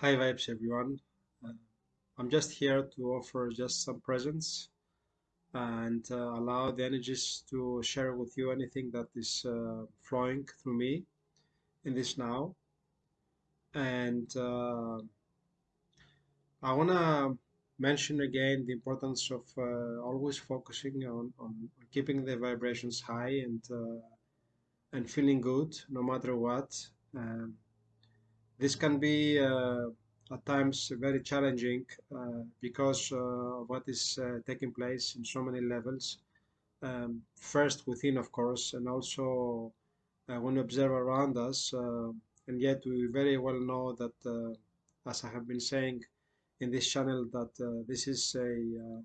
Hi vibes everyone. Uh, I'm just here to offer just some presence and uh, allow the energies to share with you anything that is uh, flowing through me in this now. And uh, I want to mention again the importance of uh, always focusing on, on keeping the vibrations high and uh, and feeling good no matter what. Um, this can be uh, at times very challenging uh, because uh, what is uh, taking place in so many levels. Um, first within, of course, and also uh, when we observe around us. Uh, and yet we very well know that, as I have been saying in this channel, that this is a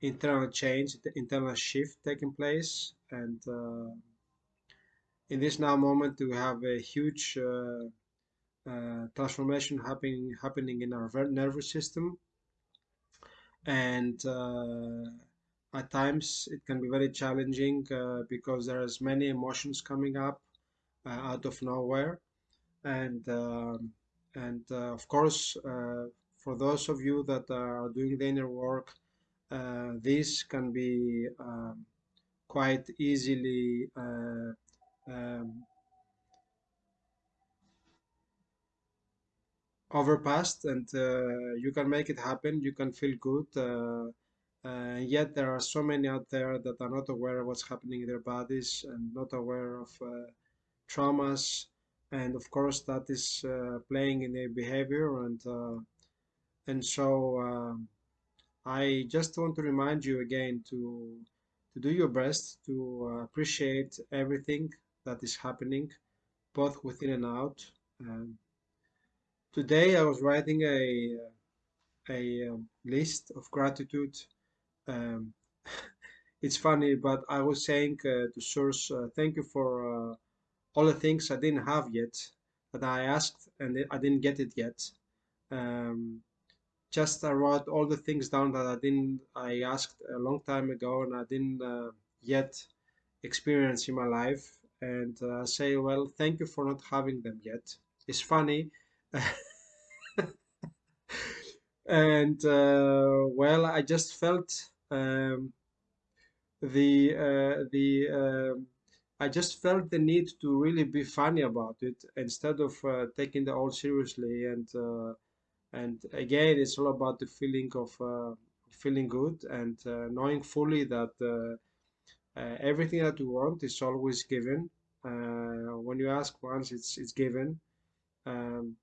internal change, the internal shift taking place. And in this now moment, we have a huge uh, transformation happening happening in our nervous system. And uh, at times it can be very challenging uh, because there's many emotions coming up uh, out of nowhere. And um, and uh, of course for those of you that are doing the inner work this can be um, quite easily um, overpassed and uh, you can make it happen. You can feel good uh, uh, yet there are so many out there that are not aware of what's happening in their bodies and not aware of uh, traumas. And of course that is uh, playing in their behavior. And uh, and so um, I just want to remind you again to to do your best to appreciate everything that is happening both within and out Today I was writing a a um, list of gratitude. Um, it's funny, but I was saying uh, to Source, uh, thank you for uh, all the things I didn't have yet that I asked and I didn't get it yet. Um, just I wrote all the things down that I didn't I asked a long time ago and I didn't uh, yet experience in my life and uh, say well thank you for not having them yet. It's funny and uh, well, I just felt um, the uh, the um, I just felt the need to really be funny about it instead of uh, taking the all seriously. And uh, and again, it's all about the feeling of uh, feeling good and uh, knowing fully that everything that you want is always given. when you ask once, it's it's given. Um,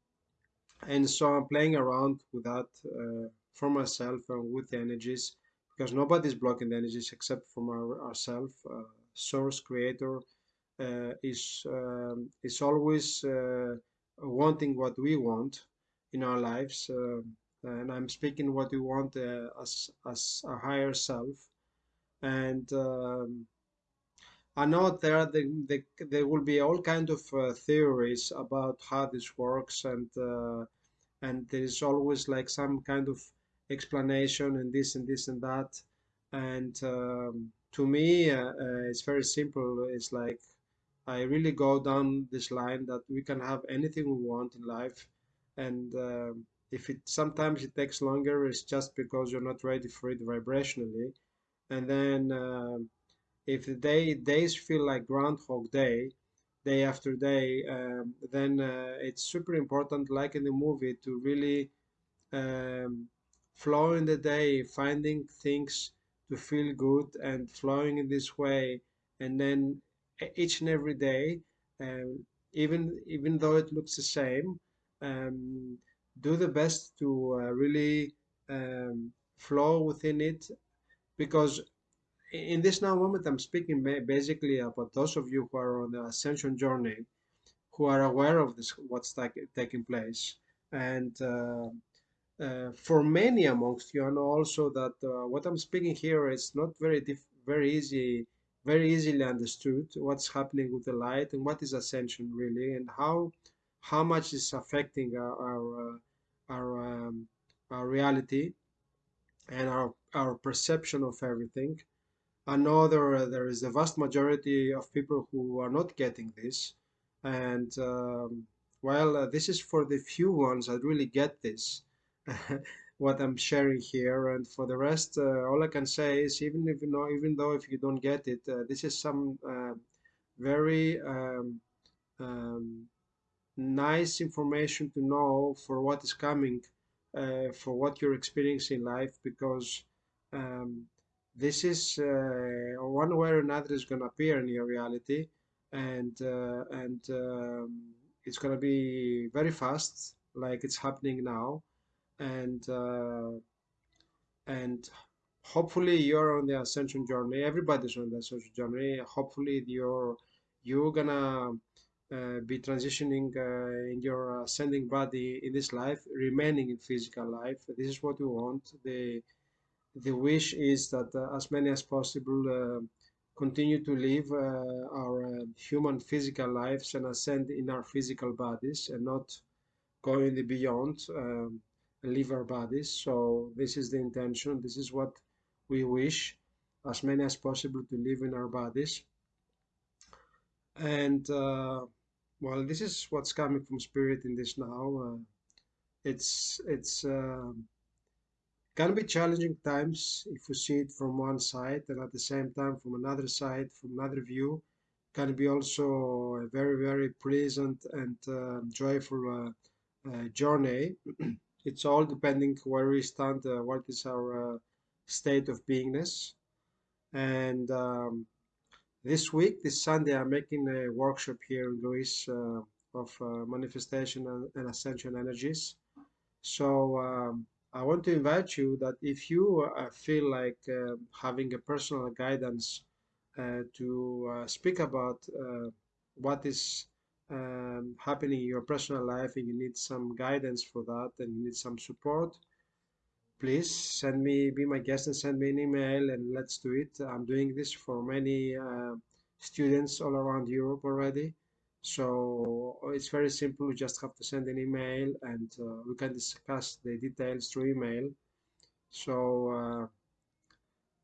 and so I'm playing around with that uh, for myself and with the energies because nobody's blocking the energies except from our, ourselves uh, source creator uh, is um, is always uh, wanting what we want in our lives uh, and I'm speaking what we want uh, as as a higher self. And um, I know there the, the, there will be all kind of uh, theories about how this works and uh, and there is always like some kind of explanation and this and this and that. And um, to me uh, uh, it's very simple. It's like I really go down this line that we can have anything we want in life. And uh, if it sometimes it takes longer it's just because you're not ready for it vibrationally. And then um, if the day days feel like groundhog day day after day um, then uh, it's super important like in the movie to really um, flow in the day finding things to feel good and flowing in this way. And then each and every day um, even even though it looks the same um, do the best to uh, really um, flow within it. Because in this now moment, I'm speaking basically about those of you who are on the ascension journey, who are aware of this, what's taking place. And uh, uh, for many amongst you, I know also that uh, what I'm speaking here is not very very easy, very easily understood. What's happening with the light and what is ascension really, and how how much is affecting our our uh, our, um, our reality and our our perception of everything. I know there, there is a vast majority of people who are not getting this. And um, well, uh, this is for the few ones that really get this, what I'm sharing here, and for the rest, uh, all I can say is even if you know, even though if you don't get it, uh, this is some uh, very um, um, nice information to know for what is coming, uh, for what you're experiencing in life, because um, this is uh, one way or another is going to appear in your reality, and uh, and um, it's going to be very fast, like it's happening now, and uh, and hopefully you're on the ascension journey. Everybody's on the ascension journey. Hopefully you're you're gonna uh, be transitioning uh, in your ascending body in this life, remaining in physical life. This is what we want. The the wish is that uh, as many as possible uh, continue to live uh, our uh, human physical lives and ascend in our physical bodies and not go in the beyond um, leave our bodies. So this is the intention. This is what we wish as many as possible to live in our bodies. And uh, well, this is what's coming from spirit in this now. Uh, it's it's uh, can be challenging times if you see it from one side, and at the same time from another side, from another view, can be also a very very pleasant and uh, joyful uh, uh, journey. it's all depending where we stand, uh, what is our uh, state of beingness, and um, this week, this Sunday, I'm making a workshop here in Greece of uh, manifestation and, and, ascension energies. So um, I want to invite you that if you uh, feel like uh, having a personal guidance uh, to uh, speak about what is um, happening in your personal life and you need some guidance for that and you need some support, please send me, be my guest and send me an email and let's do it. I'm doing this for many uh, students all around Europe already. So it's very simple. You just have to send an email and uh, we can discuss the details through email. So, uh,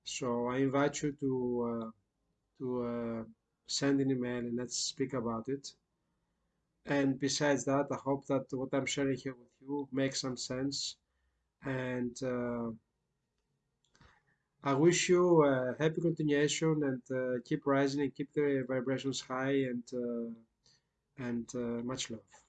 so I invite you to uh, to uh, send an email and let's speak about it. And besides that, I hope that what I'm sharing here with you makes some sense and uh, I wish you a happy continuation and uh, keep rising and keep the vibrations high and uh, and uh, much love.